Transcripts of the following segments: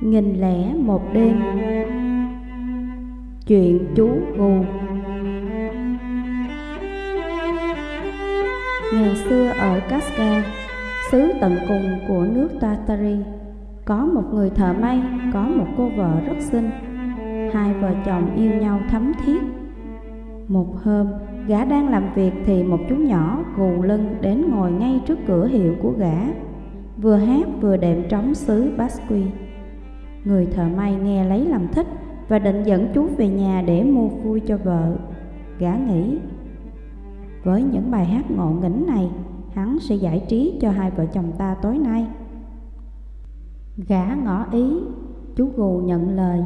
Nghìn lẻ một đêm Chuyện chú gù Ngày xưa ở Casca, xứ tận cùng của nước Tartary, có một người thợ may, có một cô vợ rất xinh. Hai vợ chồng yêu nhau thấm thiết. Một hôm, gã đang làm việc thì một chú nhỏ gù lưng đến ngồi ngay trước cửa hiệu của gã, vừa hát vừa đệm trống xứ Basque. Người thợ may nghe lấy làm thích và định dẫn chú về nhà để mua vui cho vợ. Gã nghĩ, với những bài hát ngộ nghĩnh này, hắn sẽ giải trí cho hai vợ chồng ta tối nay. Gã ngỏ ý, chú gù nhận lời.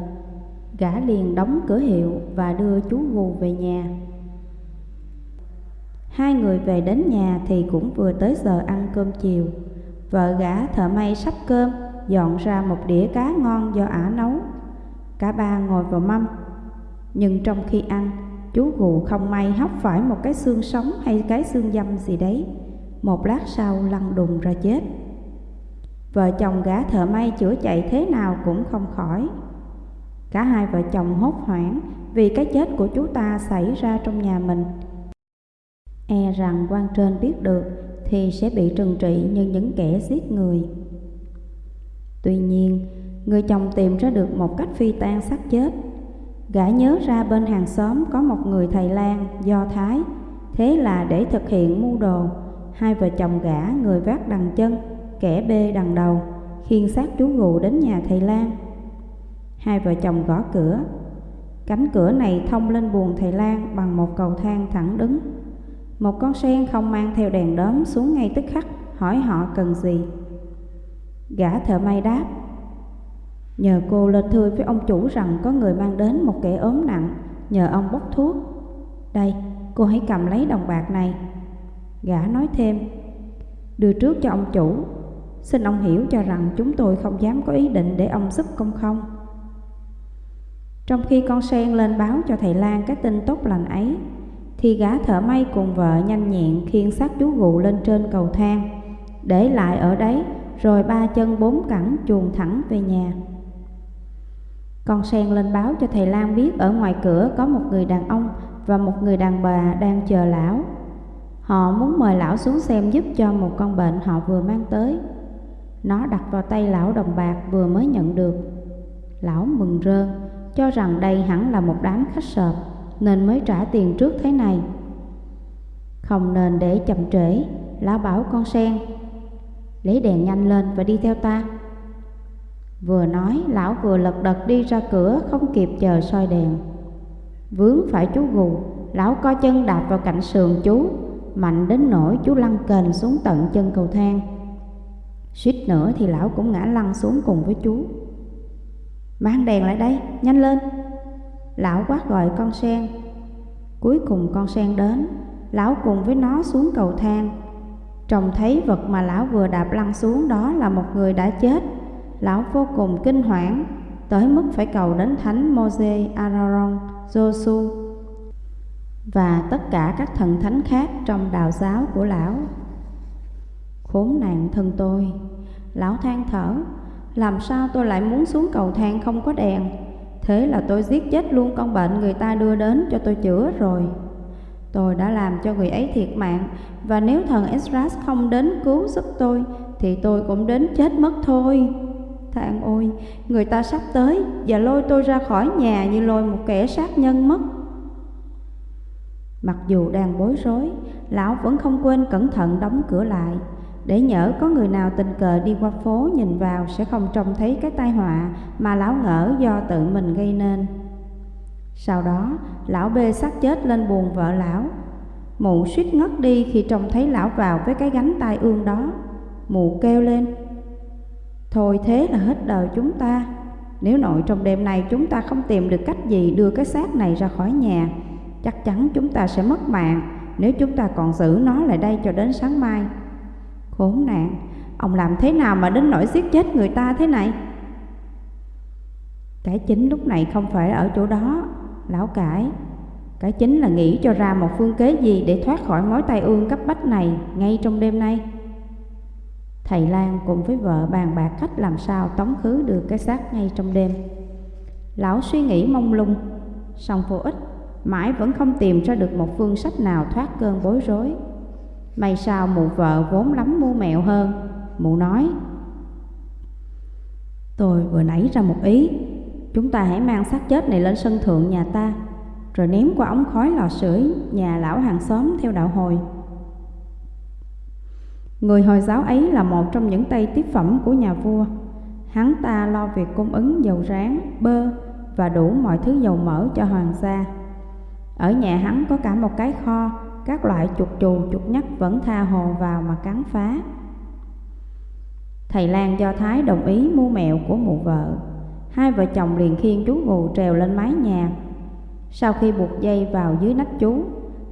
Gã liền đóng cửa hiệu và đưa chú gù về nhà. Hai người về đến nhà thì cũng vừa tới giờ ăn cơm chiều. Vợ gã thợ may sắp cơm, dọn ra một đĩa cá ngon do ả nấu. Cả ba ngồi vào mâm. Nhưng trong khi ăn, chú gù không may hóc phải một cái xương sống hay cái xương dâm gì đấy. Một lát sau lăn đùng ra chết. Vợ chồng gã thợ may chữa chạy thế nào cũng không khỏi. Cả hai vợ chồng hốt hoảng vì cái chết của chú ta xảy ra trong nhà mình. E rằng quan trên biết được thì sẽ bị trừng trị như những kẻ giết người. Tuy nhiên, người chồng tìm ra được một cách phi tan xác chết. Gã nhớ ra bên hàng xóm có một người thầy lang Do Thái. Thế là để thực hiện mưu đồ, hai vợ chồng gã người vác đằng chân, kẻ bê đằng đầu, khiêng xác chú gù đến nhà thầy lang Hai vợ chồng gõ cửa. Cánh cửa này thông lên buồng thầy Lan bằng một cầu thang thẳng đứng. Một con sen không mang theo đèn đóm xuống ngay tức khắc, hỏi họ cần gì. Gã thợ may đáp, Nhờ cô lên thưa với ông chủ rằng có người mang đến một kẻ ốm nặng, nhờ ông bốc thuốc. Đây, cô hãy cầm lấy đồng bạc này. Gã nói thêm, đưa trước cho ông chủ, xin ông hiểu cho rằng chúng tôi không dám có ý định để ông giúp công không. Trong khi con sen lên báo cho thầy Lan cái tin tốt lành ấy, thì gã thợ may cùng vợ nhanh nhẹn khiêng xác chú gù lên trên cầu thang, để lại ở đấy rồi ba chân bốn cẳng chuồn thẳng về nhà. Con sen lên báo cho thầy Lan biết ở ngoài cửa có một người đàn ông và một người đàn bà đang chờ lão. Họ muốn mời lão xuống xem giúp cho một con bệnh họ vừa mang tới. Nó đặt vào tay lão đồng bạc vừa mới nhận được. Lão mừng rơn, cho rằng đây hẳn là một đám khách sợp, nên mới trả tiền trước thế này. Không nên để chậm trễ, lão bảo con sen, lấy đèn nhanh lên và đi theo ta. Vừa nói, lão vừa lật đật đi ra cửa, không kịp chờ soi đèn. Vướng phải chú gù, lão co chân đạp vào cạnh sườn chú, mạnh đến nỗi chú lăn kềnh xuống tận chân cầu thang. Suýt nữa thì lão cũng ngã lăn xuống cùng với chú. Mang đèn lại đây, nhanh lên. Lão quát gọi con sen. Cuối cùng con sen đến, lão cùng với nó xuống cầu thang. Trông thấy vật mà lão vừa đạp lăn xuống đó là một người đã chết lão vô cùng kinh hoảng, tới mức phải cầu đến thánh Moses Aaron, Josu và tất cả các thần thánh khác trong đạo giáo của lão. Khốn nạn thân tôi, lão than thở, làm sao tôi lại muốn xuống cầu thang không có đèn? Thế là tôi giết chết luôn con bệnh người ta đưa đến cho tôi chữa rồi. Tôi đã làm cho người ấy thiệt mạng, và nếu thần Esdras không đến cứu giúp tôi, thì tôi cũng đến chết mất thôi. Thang ôi, người ta sắp tới và lôi tôi ra khỏi nhà như lôi một kẻ sát nhân mất. Mặc dù đang bối rối, lão vẫn không quên cẩn thận đóng cửa lại, để nhỡ có người nào tình cờ đi qua phố nhìn vào sẽ không trông thấy cái tai họa mà lão ngỡ do tự mình gây nên. Sau đó, lão bê xác chết lên buồn vợ lão. Mụ suýt ngất đi khi trông thấy lão vào với cái gánh tai ương đó. Mụ kêu lên, Thôi thế là hết đời chúng ta Nếu nội trong đêm này chúng ta không tìm được cách gì đưa cái xác này ra khỏi nhà Chắc chắn chúng ta sẽ mất mạng Nếu chúng ta còn giữ nó lại đây cho đến sáng mai Khốn nạn Ông làm thế nào mà đến nỗi giết chết người ta thế này Cái chính lúc này không phải ở chỗ đó Lão cải Cái chính là nghĩ cho ra một phương kế gì Để thoát khỏi mối tai ương cấp bách này Ngay trong đêm nay. Thầy Lan cùng với vợ bàn bạc cách làm sao tống khứ được cái xác ngay trong đêm. Lão suy nghĩ mông lung, song vô ích, mãi vẫn không tìm ra được một phương sách nào thoát cơn bối rối. May sao mụ vợ vốn lắm mua mẹo hơn, mụ nói Tôi vừa nảy ra một ý, chúng ta hãy mang xác chết này lên sân thượng nhà ta, rồi ném qua ống khói lò sưởi nhà lão hàng xóm theo đạo hồi. Người Hồi giáo ấy là một trong những tay tiếp phẩm của nhà vua. Hắn ta lo việc cung ứng dầu rán, bơ và đủ mọi thứ dầu mỡ cho hoàng gia. Ở nhà hắn có cả một cái kho, các loại chuột chù chuột nhắt vẫn tha hồ vào mà cắn phá. Thầy Lan Do Thái đồng ý mua mẹo của mụ vợ. Hai vợ chồng liền khiêng chú gù trèo lên mái nhà. Sau khi buộc dây vào dưới nách chú,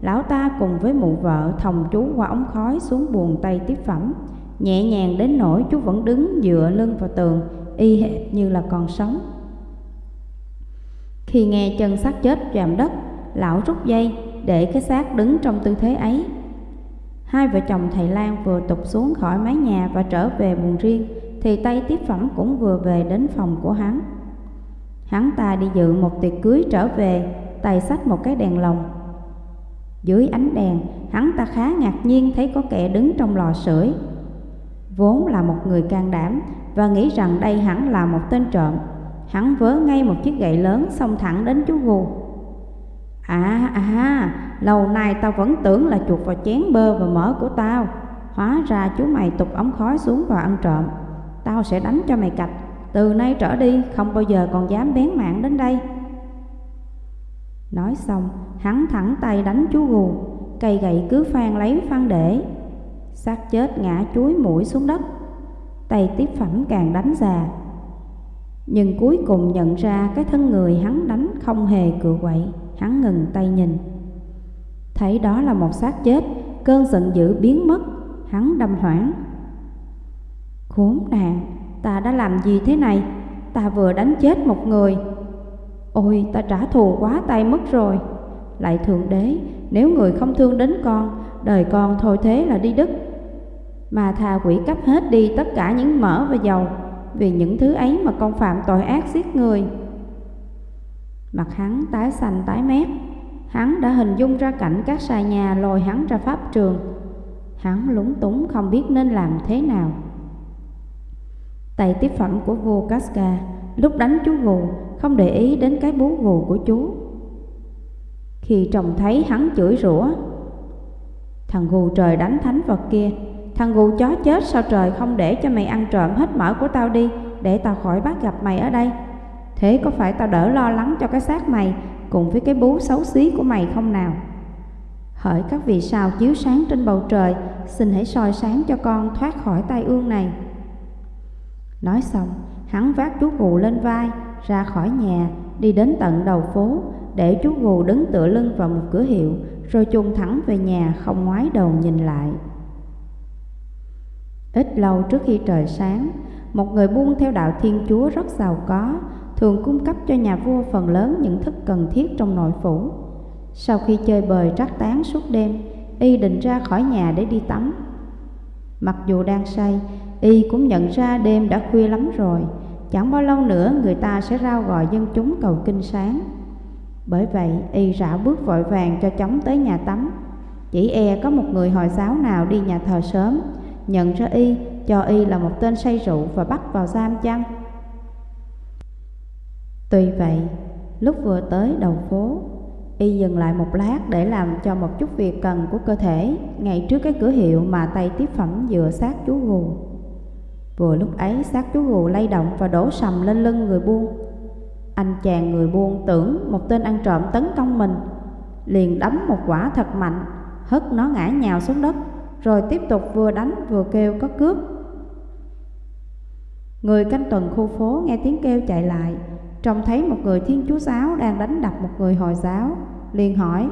lão ta cùng với mụ vợ thòng chú qua ống khói xuống buồng tay tiếp phẩm, nhẹ nhàng đến nỗi chú vẫn đứng dựa lưng vào tường, y hệt như là còn sống. Khi nghe chân xác chết chạm đất, lão rút dây để cái xác đứng trong tư thế ấy. Hai vợ chồng thầy Lan vừa tục xuống khỏi mái nhà và trở về buồng riêng, thì tay tiếp phẩm cũng vừa về đến phòng của hắn. Hắn ta đi dự một tiệc cưới trở về, tay sách một cái đèn lồng dưới ánh đèn, hắn ta khá ngạc nhiên thấy có kẻ đứng trong lò sưởi. Vốn là một người can đảm và nghĩ rằng đây hẳn là một tên trộm. Hắn vớ ngay một chiếc gậy lớn xông thẳng đến chú gù. À, à à, lâu nay tao vẫn tưởng là chuột vào chén bơ và mỡ của tao. Hóa ra chú mày tục ống khói xuống và ăn trộm. Tao sẽ đánh cho mày cạch. Từ nay trở đi không bao giờ còn dám bén mạng đến đây. Nói xong, hắn thẳng tay đánh chú gù, cây gậy cứ phan lấy phan để. xác chết ngã chuối mũi xuống đất, tay tiếp phẩm càng đánh già. Nhưng cuối cùng nhận ra cái thân người hắn đánh không hề cựa quậy, hắn ngừng tay nhìn. Thấy đó là một xác chết, cơn giận dữ biến mất, hắn đâm hoảng. Khốn nạn, ta đã làm gì thế này? Ta vừa đánh chết một người, Ôi ta trả thù quá tay mất rồi. Lại Thượng Đế Nếu người không thương đến con Đời con thôi thế là đi đứt. Mà thà quỷ cấp hết đi tất cả những mỡ và dầu Vì những thứ ấy mà con phạm tội ác giết người. Mặt hắn tái xanh tái mét. Hắn đã hình dung ra cảnh các xà nhà lôi hắn ra pháp trường. Hắn lúng túng không biết nên làm thế nào. Tay tiếp phẩm của vua Casca Lúc đánh chú gù không để ý đến cái bú gù của chú. Khi trông thấy hắn chửi rủa, thằng gù trời đánh thánh vật kia, thằng gù chó chết sao trời không để cho mày ăn trộm hết mỡ của tao đi, để tao khỏi bắt gặp mày ở đây. Thế có phải tao đỡ lo lắng cho cái xác mày cùng với cái bú xấu xí của mày không nào? Hỡi các vì sao chiếu sáng trên bầu trời, xin hãy soi sáng cho con thoát khỏi tai ương này. Nói xong, hắn vác chú gù lên vai, ra khỏi nhà, đi đến tận đầu phố, để chú gù đứng tựa lưng vào một cửa hiệu, rồi chung thẳng về nhà không ngoái đầu nhìn lại. Ít lâu trước khi trời sáng, một người buôn theo đạo Thiên Chúa rất giàu có, thường cung cấp cho nhà vua phần lớn những thức cần thiết trong nội phủ. Sau khi chơi bời trắc tán suốt đêm, y định ra khỏi nhà để đi tắm. Mặc dù đang say, y cũng nhận ra đêm đã khuya lắm rồi, Chẳng bao lâu nữa người ta sẽ rao gọi dân chúng cầu kinh sáng. Bởi vậy y rảo bước vội vàng cho chóng tới nhà tắm. Chỉ e có một người Hồi giáo nào đi nhà thờ sớm Nhận ra y, cho y là một tên say rượu và bắt vào giam chăng? Tuy vậy, lúc vừa tới đầu phố Y dừng lại một lát để làm cho một chút việc cần của cơ thể Ngay trước cái cửa hiệu mà tay tiếp phẩm dựa sát chú gù. Vừa lúc ấy xác chú gù lay động và đổ sầm lên lưng người buôn Anh chàng người buôn tưởng một tên ăn trộm tấn công mình, Liền đấm một quả thật mạnh, Hất nó ngã nhào xuống đất, Rồi tiếp tục vừa đánh vừa kêu có cướp Người canh tuần khu phố nghe tiếng kêu chạy lại, Trông thấy một người thiên chúa giáo đang đánh đập một người hồi giáo, liền hỏi,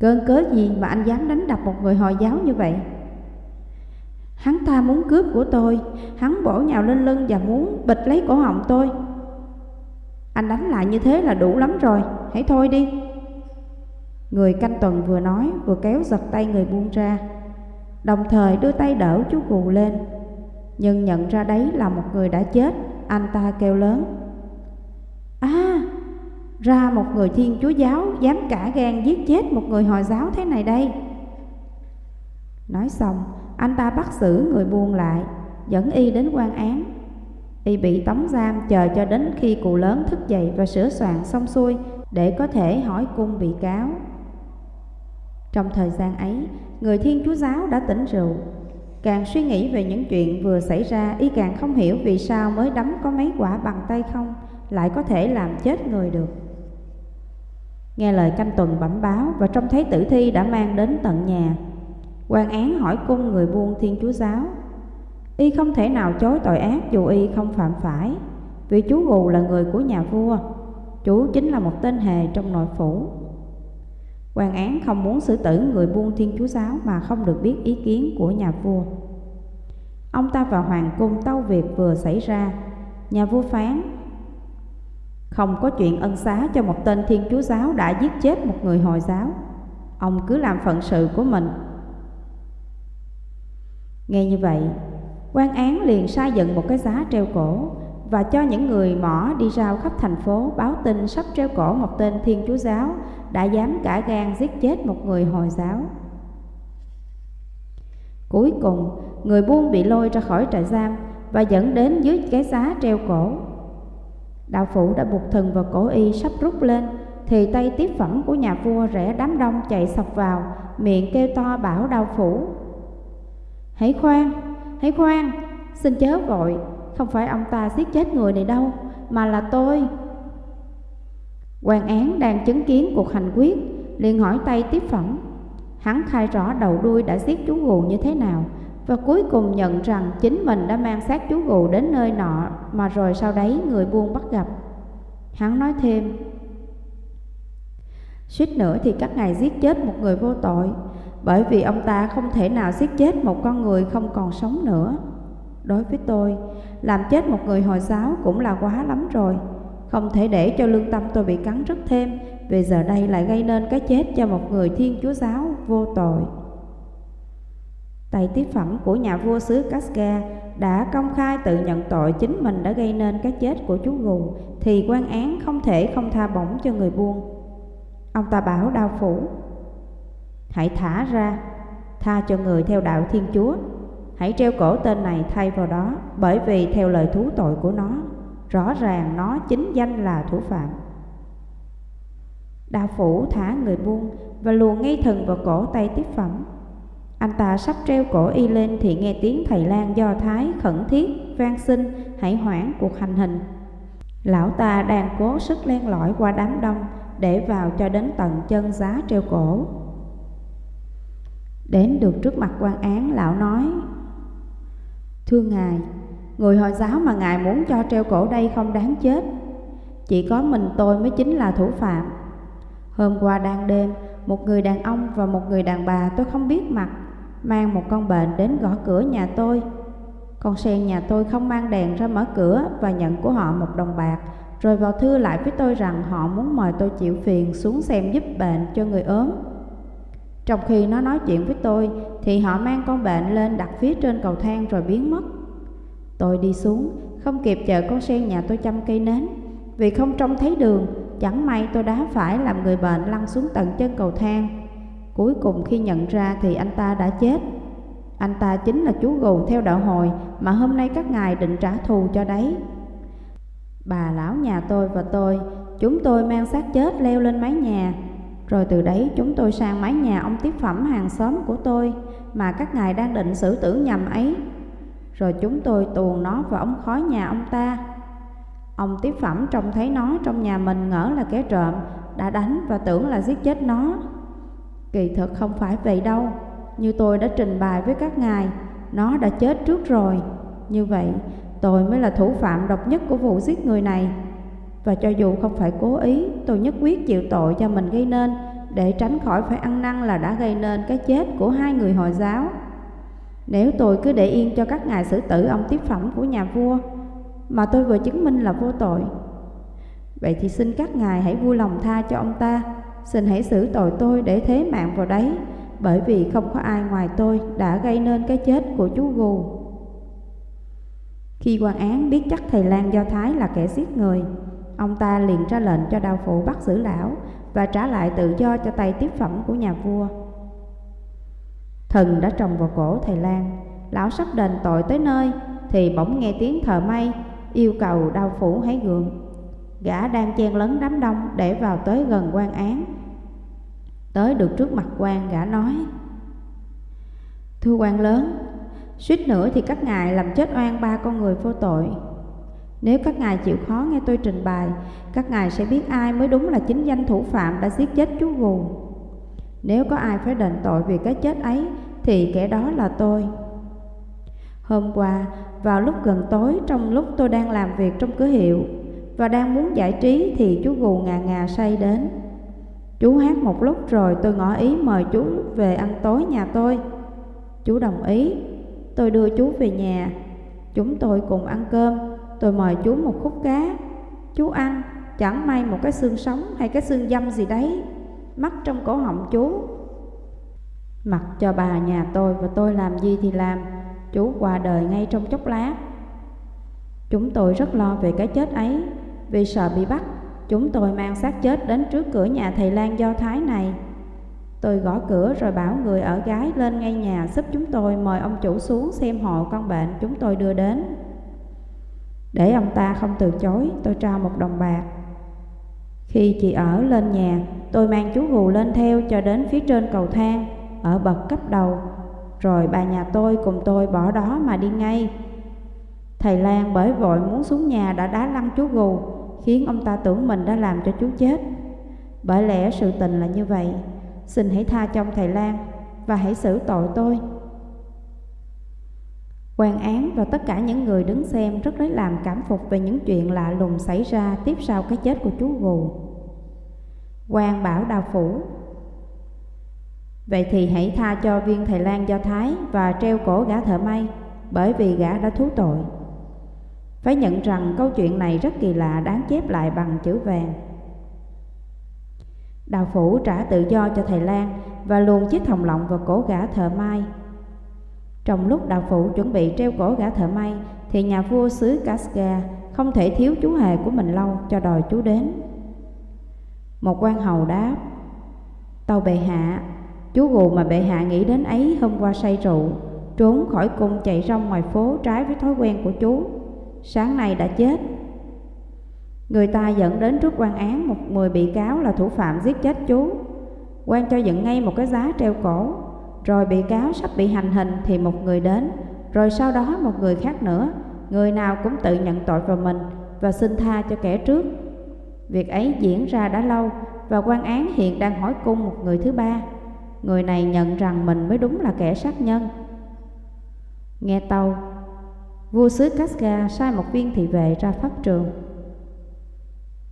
Cơn cớ gì mà anh dám đánh đập một người hồi giáo như vậy? Hắn ta muốn cướp của tôi Hắn bổ nhào lên lưng và muốn bịch lấy cổ họng tôi Anh đánh lại như thế là đủ lắm rồi Hãy thôi đi Người canh tuần vừa nói vừa kéo giật tay người buông ra đồng thời đưa tay đỡ chú gù lên. Nhưng nhận ra đấy là một người đã chết, anh ta kêu lớn. À, ra một người thiên chúa giáo dám cả gan giết chết một người Hồi giáo thế này đây. Nói xong, anh ta bắt xử người buôn lại, dẫn y đến quan án. Y bị tống giam chờ cho đến khi cụ lớn thức dậy và sửa soạn xong xuôi để có thể hỏi cung bị cáo. Trong thời gian ấy, người Thiên Chúa Giáo đã tỉnh rượu. Càng suy nghĩ về những chuyện vừa xảy ra, y càng không hiểu vì sao mới đấm có mấy quả bằng tay không, lại có thể làm chết người được. Nghe lời canh tuần bẩm báo và trông thấy tử thi đã mang đến tận nhà quan án hỏi cung người buôn Thiên Chúa Giáo. Y không thể nào chối tội ác dù y không phạm phải, vì chú Gù là người của nhà vua. Chú chính là một tên hề trong nội phủ quan án không muốn xử tử người buôn thiên chúa giáo mà không được biết ý kiến của nhà vua. Ông ta vào hoàng cung tâu việc vừa xảy ra, nhà vua phán không có chuyện ân xá cho một tên thiên chúa giáo đã giết chết một người hồi giáo. Ông cứ làm phận sự của mình. Nghe như vậy, quan án liền sai dựng một cái giá treo cổ và cho những người mỏ đi rao khắp thành phố báo tin sắp treo cổ một tên thiên chúa giáo đã dám cả gan giết chết một người Hồi giáo. Cuối cùng, người buôn bị lôi ra khỏi trại giam và dẫn đến dưới cái giá treo cổ. Đạo phủ đã buộc thần vào cổ y sắp rút lên, thì tay tiếp phẩm của nhà vua rẽ đám đông chạy sọc vào, miệng kêu to bảo đạo phủ. Hãy khoan, hãy khoan, xin chớ vội, không phải ông ta giết chết người này đâu, mà là tôi, quan án đang chứng kiến cuộc hành quyết liền hỏi tay tiếp phẩm hắn khai rõ đầu đuôi đã giết chú gù như thế nào và cuối cùng nhận rằng chính mình đã mang xác chú gù đến nơi nọ mà rồi sau đấy người buôn bắt gặp. Hắn nói thêm suýt nữa thì các ngài giết chết một người vô tội bởi vì ông ta không thể nào giết chết một con người không còn sống nữa. Đối với tôi, làm chết một người hồi giáo cũng là quá lắm rồi. Không thể để cho lương tâm tôi bị cắn rứt thêm, Vì giờ đây lại gây nên cái chết cho một người thiên chúa giáo vô tội. Tay tiếp phẩm của nhà vua xứ Casca đã công khai tự nhận tội chính mình đã gây nên cái chết của chú gù, Thì quan án không thể không tha bổng cho người buôn. Ông ta bảo đao phủ Hãy thả ra, tha cho người theo đạo thiên chúa Hãy treo cổ tên này thay vào đó Bởi vì theo lời thú tội của nó rõ ràng nó chính danh là thủ phạm. Đạo phủ thả người buông và luồn ngay thần vào cổ tay tiếp phẩm. Anh ta sắp treo cổ y lên thì nghe tiếng thầy lang do Thái khẩn thiết, van xin, hãy hoãn cuộc hành hình. Lão ta đang cố sức len lỏi qua đám đông để vào cho đến tận chân giá treo cổ. Đến được trước mặt quan án, lão nói Thưa ngài, Người Hồi giáo mà Ngài muốn cho treo cổ đây không đáng chết. Chỉ có mình tôi mới chính là thủ phạm. Hôm qua đang đêm Một người đàn ông và một người đàn bà tôi không biết mặt Mang một con bệnh đến gõ cửa nhà tôi. Con sen nhà tôi không mang đèn ra mở cửa Và nhận của họ một đồng bạc Rồi vào thư lại với tôi rằng họ muốn mời tôi chịu phiền xuống xem giúp bệnh cho người ốm. Trong khi nó nói chuyện với tôi Thì họ mang con bệnh lên đặt phía trên cầu thang rồi biến mất Tôi đi xuống, không kịp chờ con sen nhà tôi chăm cây nến. Vì không trông thấy đường, chẳng may tôi đã phải làm người bệnh lăn xuống tận chân cầu thang. Cuối cùng khi nhận ra thì anh ta đã chết. Anh ta chính là chú gù theo đạo hồi mà hôm nay các ngài định trả thù cho đấy. Bà lão nhà tôi và tôi, chúng tôi mang xác chết leo lên mái nhà. Rồi từ đấy chúng tôi sang mái nhà ông tiếp phẩm hàng xóm của tôi mà các ngài đang định xử tử nhầm ấy rồi chúng tôi tuồn nó vào ống khói nhà ông ta. Ông tiếp phẩm trông thấy nó trong nhà mình ngỡ là kẻ trộm, đã đánh và tưởng là giết chết nó. Kỳ thực không phải vậy đâu, như tôi đã trình bày với các ngài, nó đã chết trước rồi. Như vậy, tôi mới là thủ phạm độc nhất của vụ giết người này. Và cho dù không phải cố ý, tôi nhất quyết chịu tội cho mình gây nên, để tránh khỏi phải ăn năn là đã gây nên cái chết của hai người Hồi giáo. Nếu tôi cứ để yên cho các ngài xử tử ông tiếp phẩm của nhà vua Mà tôi vừa chứng minh là vô tội Vậy thì xin các ngài hãy vui lòng tha cho ông ta Xin hãy xử tội tôi để thế mạng vào đấy bởi vì không có ai ngoài tôi đã gây nên cái chết của chú Gù. Khi quan án biết chắc thầy Lan Do Thái là kẻ giết người, ông ta liền ra lệnh cho đao phụ bắt giữ lão và trả lại tự do cho tay tiếp phẩm của nhà vua. Thần đã trồng vào cổ thầy Lan, lão sắp đền tội tới nơi thì bỗng nghe tiếng thờ may yêu cầu đao phủ hãy gượng. Gã đang chen lấn đám đông để vào tới gần quan án. Tới được trước mặt quan gã nói Thưa quan lớn, suýt nữa thì các ngài làm chết oan ba con người vô tội. Nếu các ngài chịu khó nghe tôi trình bày, các ngài sẽ biết ai mới đúng là chính danh thủ phạm đã giết chết chú Gù. Nếu có ai phải đền tội vì cái chết ấy, thì kẻ đó là tôi. Hôm qua, vào lúc gần tối trong lúc tôi đang làm việc trong cửa hiệu và đang muốn giải trí thì chú gù ngà ngà say đến. Chú hát một lúc rồi tôi ngỏ ý mời chú về ăn tối nhà tôi. Chú đồng ý, tôi đưa chú về nhà. Chúng tôi cùng ăn cơm, tôi mời chú một khúc cá. Chú ăn, chẳng may một cái xương sống hay cái xương dâm gì đấy, mắc trong cổ họng chú. Mặc cho bà nhà tôi và tôi làm gì thì làm, chú qua đời ngay trong chốc lát. Chúng tôi rất lo về cái chết ấy, vì sợ bị bắt, chúng tôi mang xác chết đến trước cửa nhà thầy Lan Do Thái này. Tôi gõ cửa rồi bảo người ở gái lên ngay nhà giúp chúng tôi mời ông chủ xuống xem hộ con bệnh chúng tôi đưa đến. Để ông ta không từ chối, tôi trao một đồng bạc. Khi chị ở lên nhà, tôi mang chú gù lên theo cho đến phía trên cầu thang, ở bậc cấp đầu. Rồi bà nhà tôi cùng tôi bỏ đó mà đi ngay. Thầy Lan bởi vội muốn xuống nhà đã đá lăn chú gù Khiến ông ta tưởng mình đã làm cho chú chết. Bởi lẽ sự tình là như vậy. Xin hãy tha cho ông thầy Lan Và hãy xử tội tôi quan án và tất cả những người đứng xem rất lấy làm cảm phục về những chuyện lạ lùng xảy ra tiếp sau cái chết của chú gù. quan bảo đào phủ Vậy thì hãy tha cho viên thầy Lan Do Thái và treo cổ gã thợ may, bởi vì gã đã thú tội. Phải nhận rằng câu chuyện này rất kỳ lạ đáng chép lại bằng chữ vàng. Đào phủ trả tự do cho thầy Lan và luồn chiếc thòng lọng vào cổ gã thợ may. Trong lúc đạo phụ chuẩn bị treo cổ gã thợ may thì nhà vua xứ Casca không thể thiếu chú hề của mình lâu cho đòi chú đến. Một quan hầu đáp, tàu bệ hạ Chú gù mà bệ hạ nghĩ đến ấy hôm qua say rượu, trốn khỏi cung chạy rong ngoài phố trái với thói quen của chú. Sáng nay đã chết. Người ta dẫn đến trước quan án một mười bị cáo là thủ phạm giết chết chú. quan cho dựng ngay một cái giá treo cổ, rồi bị cáo sắp bị hành hình thì một người đến, rồi sau đó một người khác nữa, người nào cũng tự nhận tội vào mình và xin tha cho kẻ trước. Việc ấy diễn ra đã lâu và quan án hiện đang hỏi cung một người thứ ba. Người này nhận rằng mình mới đúng là kẻ sát nhân. Nghe tàu Vua xứ Casca sai một viên thị vệ ra pháp trường.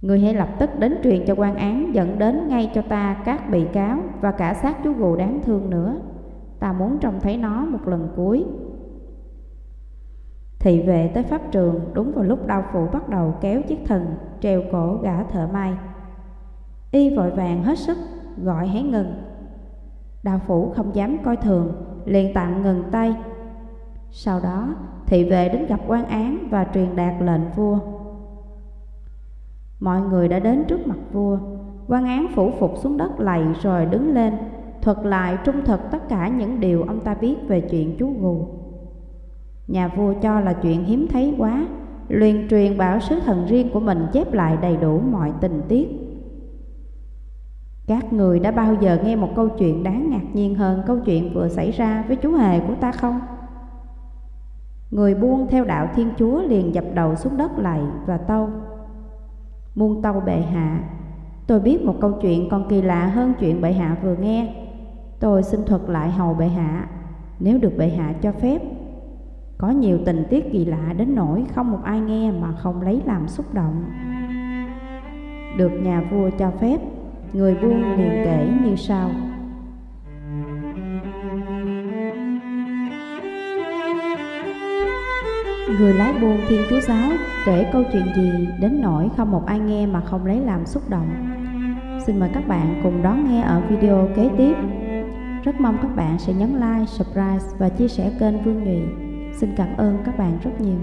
Người hãy lập tức đến truyền cho quan án Dẫn đến ngay cho ta các bị cáo Và cả xác chú gù đáng thương nữa. Ta muốn trông thấy nó một lần cuối. Thị vệ tới pháp trường Đúng vào lúc đau phụ bắt đầu kéo chiếc thần Treo cổ gã thợ may. Y vội vàng hết sức Gọi hãy ngừng. Đạo phủ không dám coi thường, liền tạm ngừng tay. Sau đó, thị vệ đến gặp quan án và truyền đạt lệnh vua. Mọi người đã đến trước mặt vua, quan án phủ phục xuống đất lạy rồi đứng lên, thuật lại trung thực tất cả những điều ông ta biết về chuyện chú gù. Nhà vua cho là chuyện hiếm thấy quá, liền truyền bảo sứ thần riêng của mình chép lại đầy đủ mọi tình tiết các người đã bao giờ nghe một câu chuyện đáng ngạc nhiên hơn câu chuyện vừa xảy ra với chú hề của ta không? Người buông theo đạo Thiên Chúa liền dập đầu xuống đất lạy và tâu. Muôn tâu bệ hạ, tôi biết một câu chuyện còn kỳ lạ hơn chuyện bệ hạ vừa nghe. Tôi xin thuật lại hầu bệ hạ, nếu được bệ hạ cho phép. Có nhiều tình tiết kỳ lạ đến nỗi không một ai nghe mà không lấy làm xúc động. Được nhà vua cho phép, Người buôn liền kể như sau Người lái buôn Thiên Chúa Giáo kể câu chuyện gì đến nỗi không một ai nghe mà không lấy làm xúc động. Xin mời các bạn cùng đón nghe ở video kế tiếp. Rất mong các bạn sẽ nhấn like, subscribe và chia sẻ kênh Vương Nhụy. Xin cảm ơn các bạn rất nhiều.